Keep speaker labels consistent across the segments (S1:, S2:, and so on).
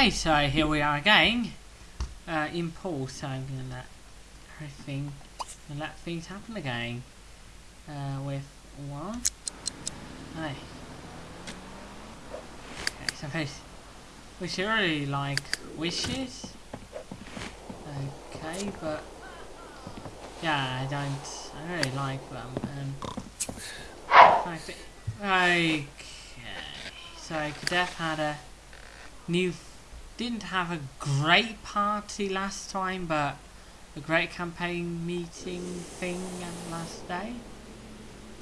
S1: Okay, so here we are again. Uh, import, so I'm gonna let everything, gonna let things happen again. Uh, with one. Hey. Okay, so first, we should really like wishes. Okay, but yeah, I don't, I really like them. I okay, so Kadef had a new didn't have a great party last time, but a great campaign meeting thing last day,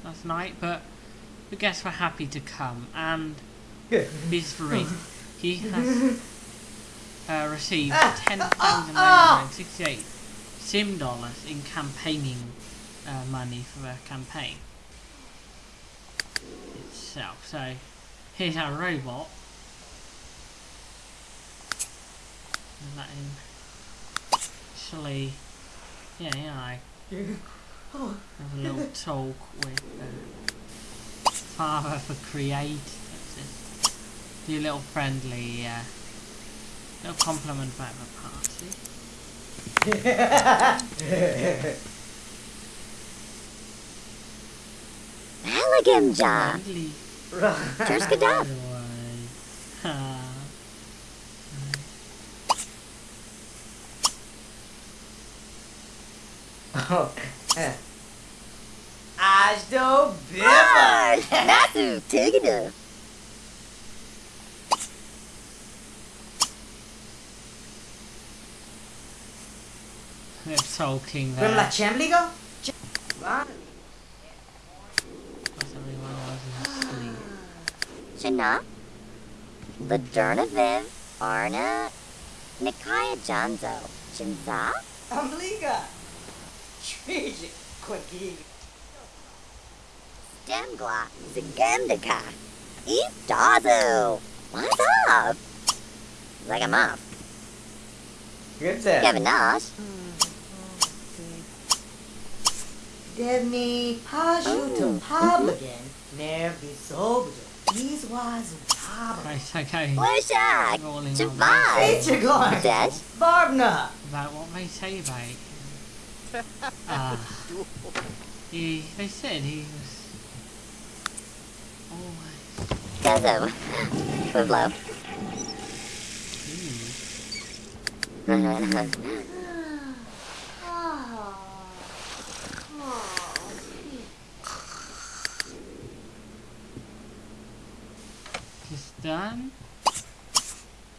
S1: last night. But the guests were happy to come, and Bisbury, he has uh, received ten thousand nine hundred sixty-eight sim dollars in campaigning uh, money for the campaign itself. So here's our robot. And let him actually, yeah, yeah, I have a little talk with uh, Father for Create. Just do a little friendly, uh, little compliment about the party.
S2: Elegant
S1: Friendly.
S2: Cheers, Kadaf.
S1: Otherwise.
S3: Ashdo Bimmer!
S2: Natsu, take it up.
S1: they're talking
S3: Bim la
S1: there.
S3: Chambligo?
S1: Because everyone was.
S2: Shana, Laderna Viv, Arna, Nikaya Janzo, Shinza,
S3: Amliga! Trigic Quickie!
S2: Stemgla, Zagendika, Eve What's up? Like I'm off.
S3: Good there.
S2: Kevin Nash,
S3: Devni Paju to
S2: Oh.
S3: Publican. Mm-hmm. Nervi Sobjo. These was Pablo.
S1: Right, okay.
S2: Wishak,
S1: Rolling on
S2: Javai,
S3: Feature going.
S2: Desh,
S3: Barbna.
S1: about what they say about Ah. he, they said he was always
S2: Dezo, Pueblo.
S1: Ooh. just done.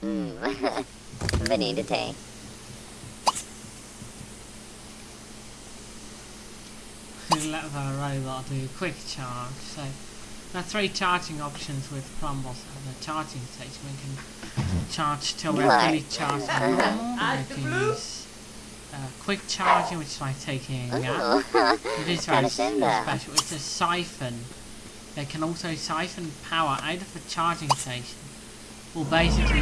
S2: Mm. Vanita Tay.
S1: We'll let the robot do a quick charge. So there are three charging options with Plumbots at the charging station. We can charge till we're
S2: Right.
S1: fully charged and normal. We can use uh, quick charging, which is like taking a gap.
S2: Oh,
S1: It is very special. It's a siphon. They can also siphon power out of the charging station. Well, basically,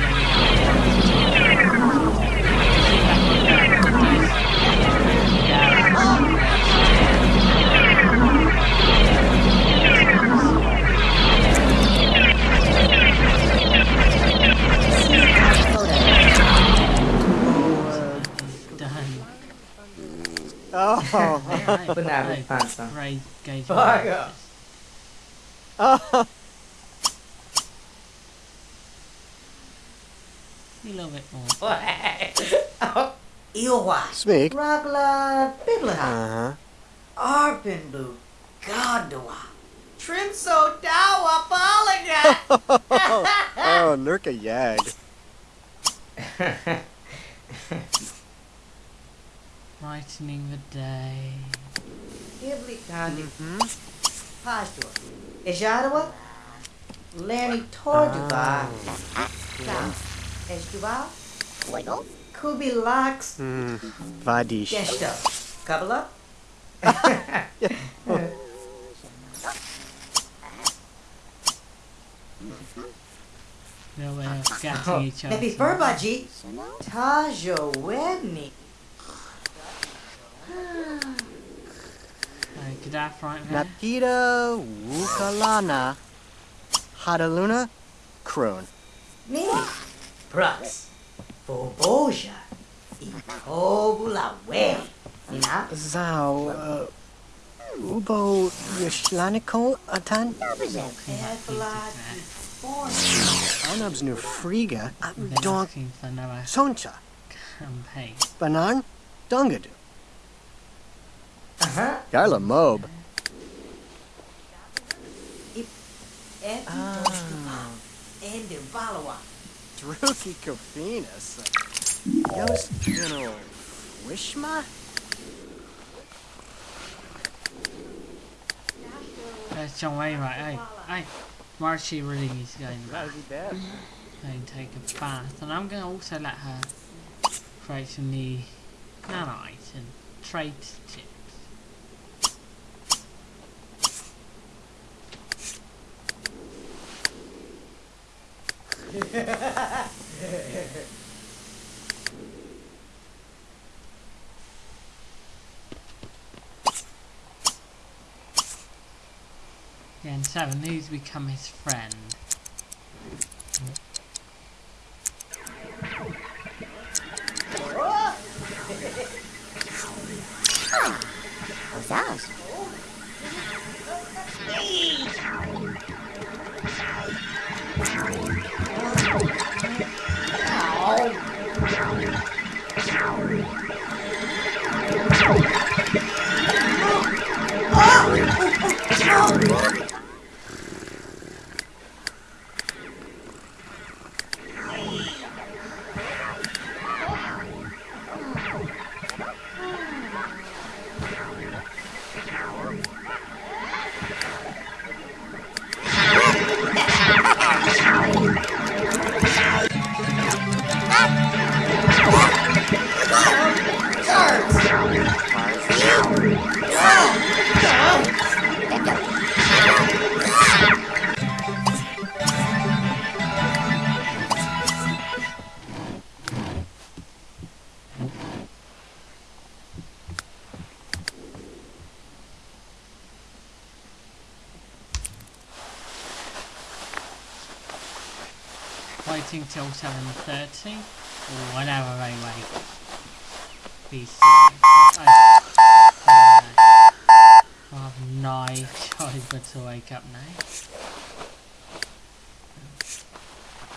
S4: Oh.
S3: Banana
S1: Hey,
S3: pasta.
S1: Ray gauge.
S3: Fire.
S4: oh.
S1: A little bit more.
S3: oh, Ilwa.
S4: Speak.
S3: Ragla Bibla.
S4: Uh-huh.
S3: Arpin Blue. Godwa. Trimso Dawa Polygon.
S4: Oh, Nurka Yag.
S1: Brightening the day.
S3: Ibli Kandi.
S4: Mm-hmm.
S3: Pastor. Ejadawa. Lenny Torduba. Now, Estuba.
S2: Wiggle,
S3: Kubi Lax.
S4: Mm. Vadish.
S3: Gesto. Kabbalah.
S1: No way of getting each other.
S3: Nepi Furbaji.
S2: Shino,
S3: Tajo Webni.
S1: Gaddafi right there.
S4: Napita Wukalana. Hadaluna. Kroon.
S3: Me. Brooks. Boboja. I kobula we. Na?
S4: Zao, uh, Ubo Yashlaniko Atan?
S3: Efla form.
S4: Anabs nu Friga,
S1: They're
S4: Donk
S1: asking for another
S4: Soncha,
S1: campaign.
S4: Banan, Dungadu.
S3: Uh-huh.
S4: Garla Mob.
S3: And
S4: Ah.
S3: and the Valawa.
S4: Druki Kofinas. Yos, you know, Wishma?
S1: There's John Wainwright. Hey, hey. Marcy really needs to go in the bath
S4: bad.
S1: and take a bath. And I'm going to also let her create some new nanites and trait chips. And seven to become his friend. 1.30 or one hour anyway. BC. I, uh, I have no choice but to wake up now.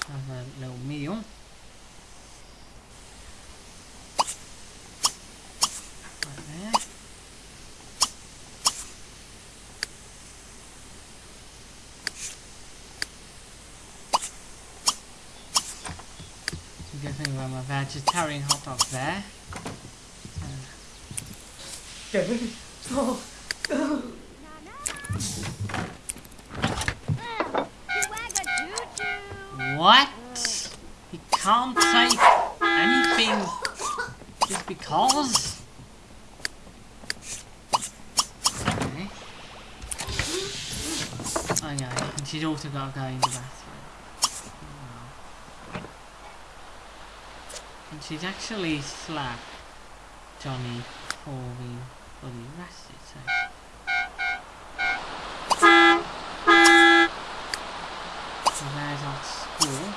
S1: Have a little meal. About my vegetarian hot dog there. What? He can't say anything just because? Okay. Oh, okay, and she's also got to go in the bathroom. Oh. She's actually slapped Johnny for the bloody arrested, so. So there's our school.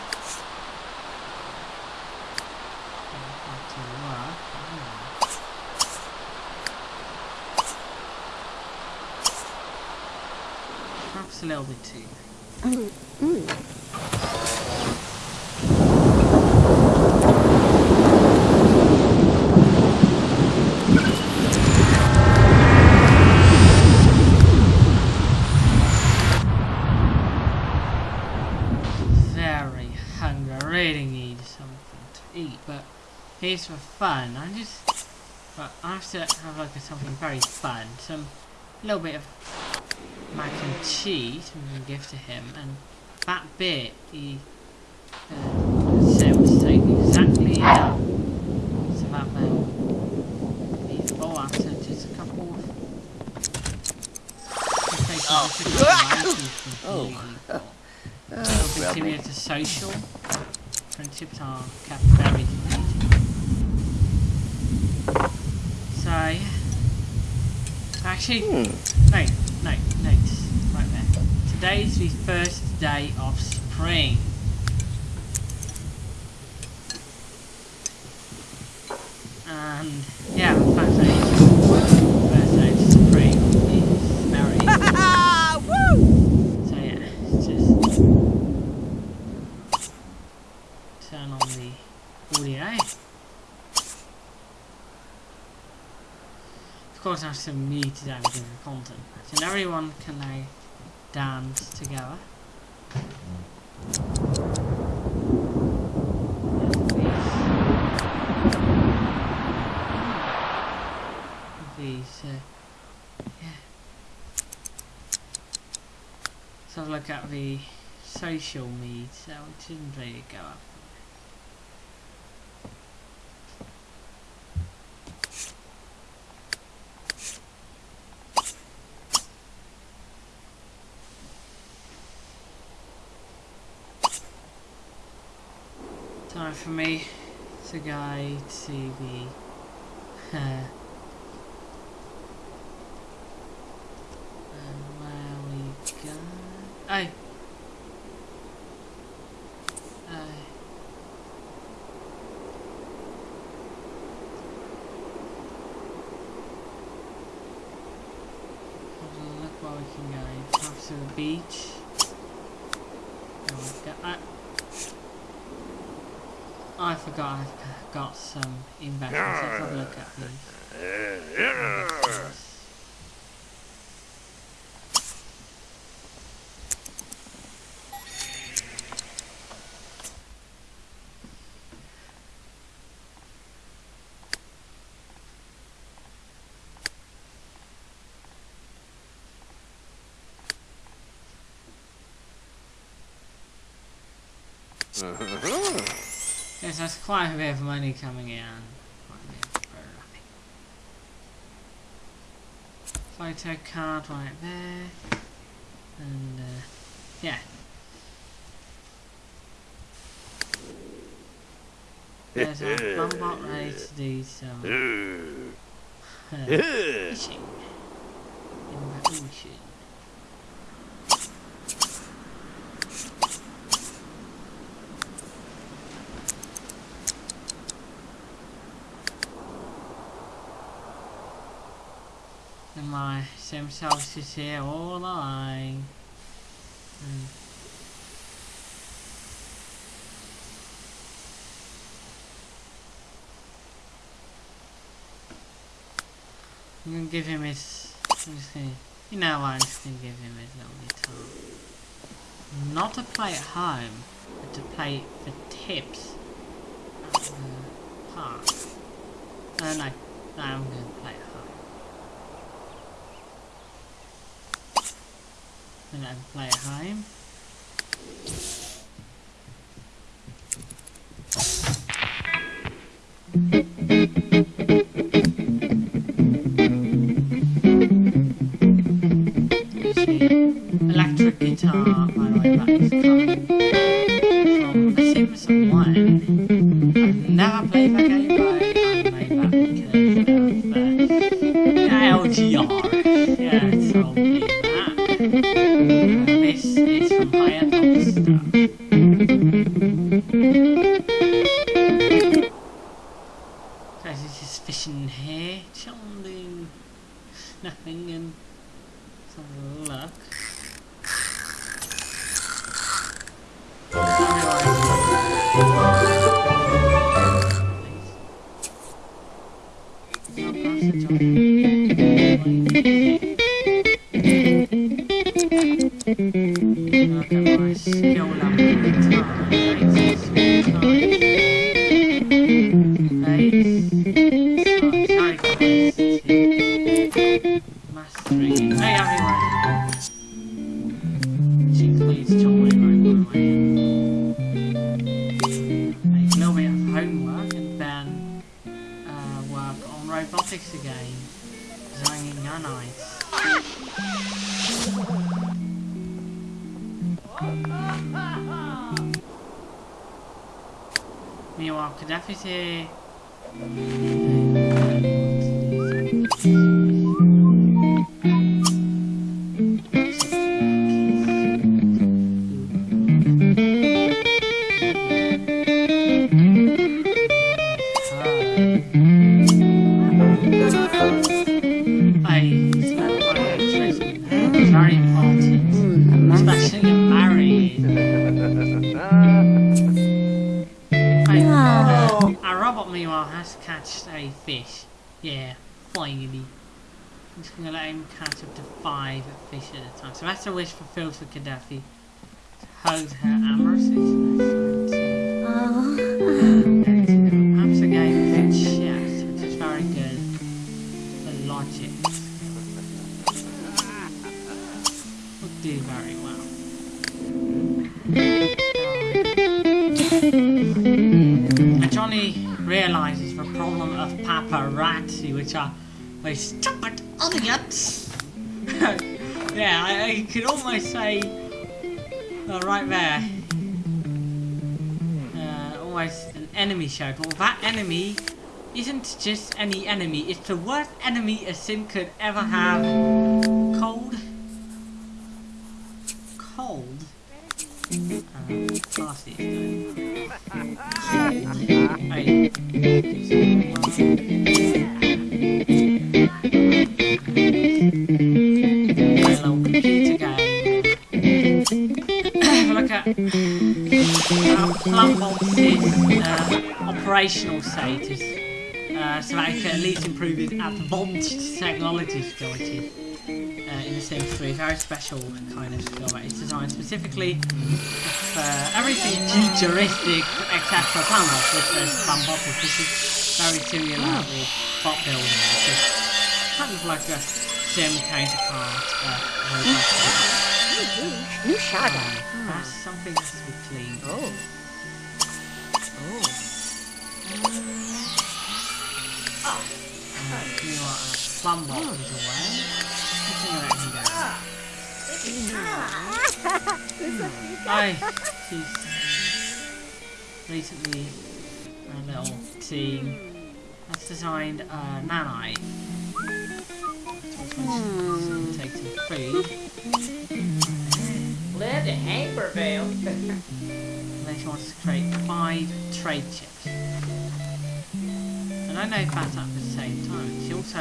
S1: Perhaps a little bit too. very hungry. I really need something to eat, but here's for fun. I just, but I have to have like something very fun. Some little bit of mac and cheese we can give to him, and that bit he uh, said was taking exactly enough. So that will be full after just a couple of. Oh. We'll continue to social. Friendships are kept very Actually, Hmm. no, no, no. right. Today is the first day of spring. And yeah, Course, I have some muted out different content. So everyone can now dance together. These, uh, yeah. So look at the social media, it shouldn't really go up. For me to go to the uh, and where we go. Oh. Oh. Have a look where we can go. Perhaps to the beach. There we go. Ah. I forgot I've got some investments. Let's have a look at these. Yes, there's quite a bit of money coming in. Quite a bit, very lucky. Photo card right there. And, uh, yeah. There's our Plumbot ready to do some uh, fishing in the ocean. And house is here all alone. Mm. I'm gonna give him his. I'm just gonna, you know what? I'm just gonna give him his little guitar. Not to play at home, but to play for tips at the park. Uh, no, no, I'm gonna play at home. And then play This is Includes John right by Make a little bit of homework and then uh, work on robotics again. Designing nanites. Meanwhile, Gaddafi's here. I'll have to catch a fish. Yeah, finally. I'm just gonna let him catch up to five fish at a time. So that's a wish fulfilled for Gaddafi. Hugs her amorous are those stupid idiots. yeah, I, I could almost say uh, right there. Uh, almost an enemy show. But that enemy isn't just any enemy. It's the worst enemy a sim could ever have. Cold. Cold. Uh, classy is good. Hey. Uh, operational status, uh, so that it can at least improve his advanced technology skill, uh, in The Sims 3, a very special kind of skill that is designed specifically for everything futuristic except for Plumbots, which is Plumbots, which is very similar with bot building, which is kind of like a sim counterpart, but robot.
S2: New shadow.
S1: That's something that's to be cleaned.
S4: Oh. Oh.
S1: Uh, you are a plum ball is away. You can let him go. Hi, she's recently a little team has designed a nanite. Hmm. Take some food.
S3: Glad to hang prevail.
S1: And then she wants to create five trait chips. And I know that's at the same time. She also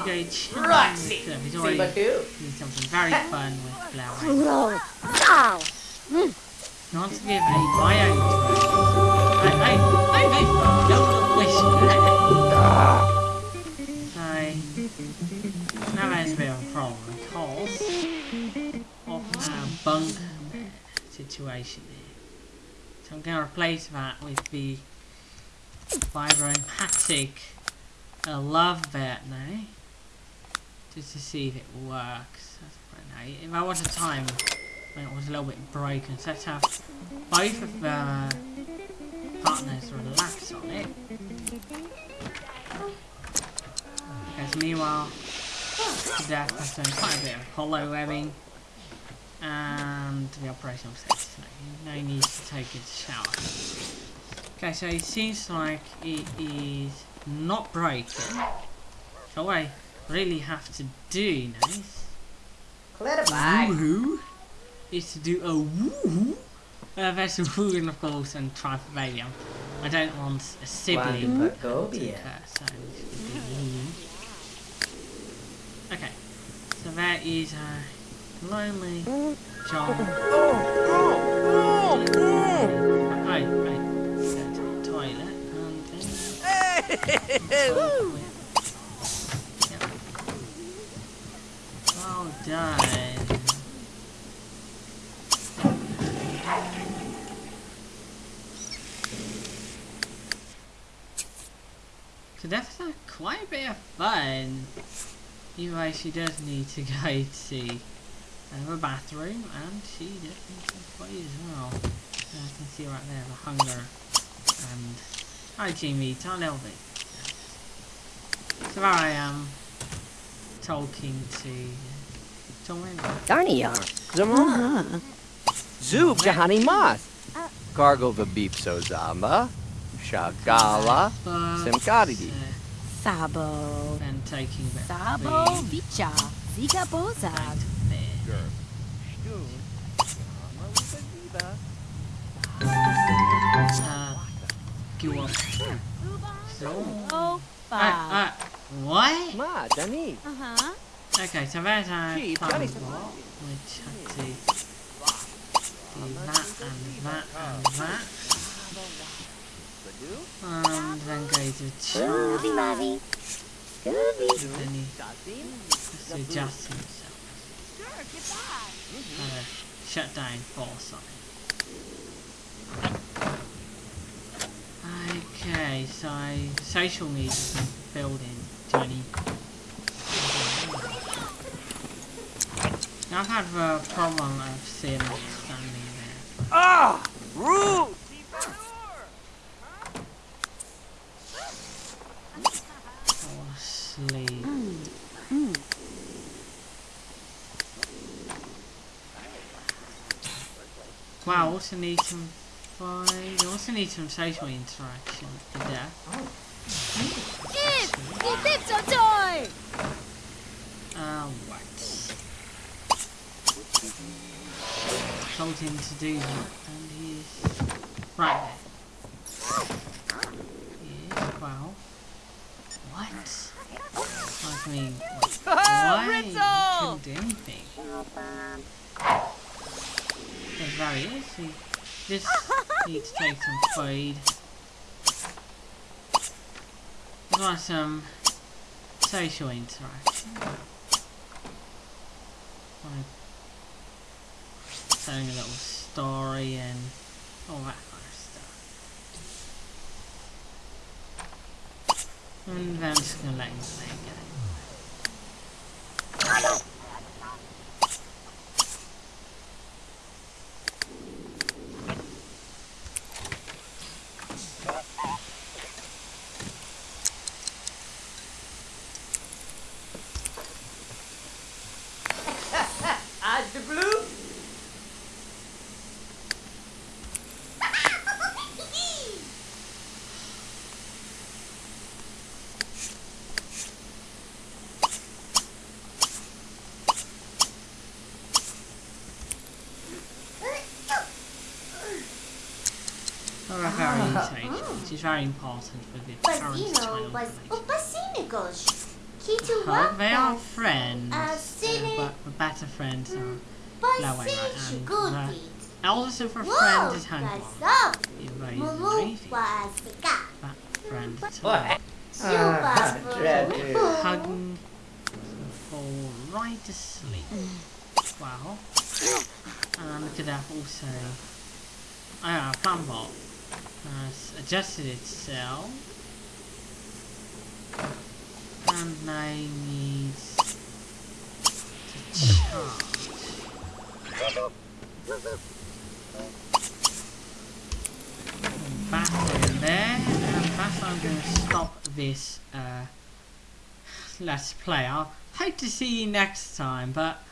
S1: engaged
S3: Roxy!
S1: He's
S3: See
S1: already
S3: what do?
S1: doing something very fun with flour.
S2: Roll. Ow.
S1: He wants to give a bio to her. Hey, hey, hey, hey! Don't wish. So, now there's a bit of a problem because of our bunk situation here. So I'm going to replace that with the vibromatic uh, love vet now. Just to see if it works. Now. If I was a time when it was a little bit broken, so let's have both of the partners relax on it. Because meanwhile, Death has done quite a bit of hollow webbing and the operational status. No, no need to take a shower. Okay, so it seems like it is not breaking. So what I really have to do now is,
S3: Clear the bag.
S1: woohoo, is to do a woohoo. Uh, there's a woo and of course and try for baby. I'm- don't want a sibling
S3: One
S1: to
S3: Pacobia.
S1: occur, so I'm just gonna do woo. Okay, so there is a lonely John. Hey, hey, go Well done. So that's uh, quite a bit of fun. Though she does need to go to uh, a bathroom and she does need to play as well. So I can see right there the hunger and hygiene needs are a little bit. So there I am talking to Joanne.
S2: Darniar.
S4: Zaman. Zub Jahani Mas. Gargle the Beep Sozama. Shagala. Simkadidi.
S2: Sabo.
S1: And taking the
S2: Sabo
S1: food
S2: Vicha. Ziga Boza.
S1: right there. Go up. So,
S2: Oh,
S1: uh, uh, what?
S4: Ma, Dani.
S2: Uh huh.
S1: Okay, so there's our
S4: Gee,
S1: plan block, which had to do that and that and that. And then go to chat.
S2: Groovy, Mavi. Groovy.
S1: Then he has to adjust himself. Uh, shut down foresight. Okay, so social been filled in, Johnny. I've had the problem of Sim standing there.
S4: Ah! Rude!
S1: Fall asleep. Wow, also need some find also need some social interaction for death.
S2: Give! Give Pipso toy!
S1: Uh what? Told him to do that and he's right there. Yes, well. What? I mean, why? He couldn't do anything. There he is. He just needs to take some food. Got some social interaction. Like telling a little story and all that kind of stuff. And then I'm just gonna let him play a game.
S3: Eyes the blue.
S1: Or a very which is very important for the current
S5: Bazino
S1: child.
S5: was
S1: age.
S5: upacínicos. Kitu
S1: Huh? They are friends,
S5: uh,
S1: uh,
S5: Cine-
S1: but the better friends are No, wait, right,
S5: Paciente
S1: and
S5: Guti.
S1: eldest of her
S5: Whoa,
S1: friend is Hanwar. Very
S5: Mulu
S1: That friend as
S3: What?
S1: well. Hugging fall right to sleep. Wow. And look at that also. Oh yeah, Plumbot has adjusted itself. And now needs to charge. Back in there, and that's I'm going to stop this uh, let's play. I'll hope to see you next time, but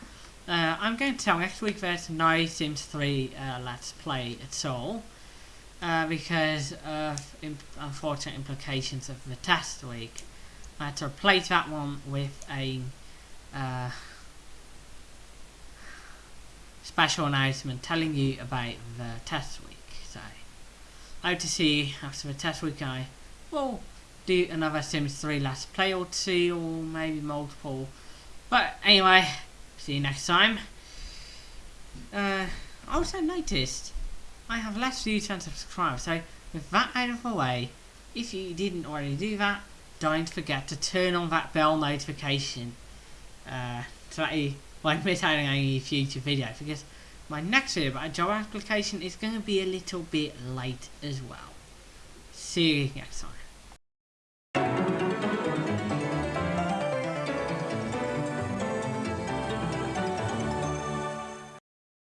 S1: uh, I'm going to tell next week there's no Sims 3 uh, Let's Play at all. Uh, because of imp- unfortunate implications of the test week. I had to replace that one with a uh, special announcement telling you about the test week. So, I hope to see you after the test week. I will do another Sims 3 Let's Play or two, or maybe multiple. But anyway, see you next time. Uh, I also noticed I have less views than subscribe, so with that out of the way, if you didn't already do that, don't forget to turn on that bell notification uh, so that you won't miss out on any future videos because my next video about a job application is going to be a little bit late as well. See you next time.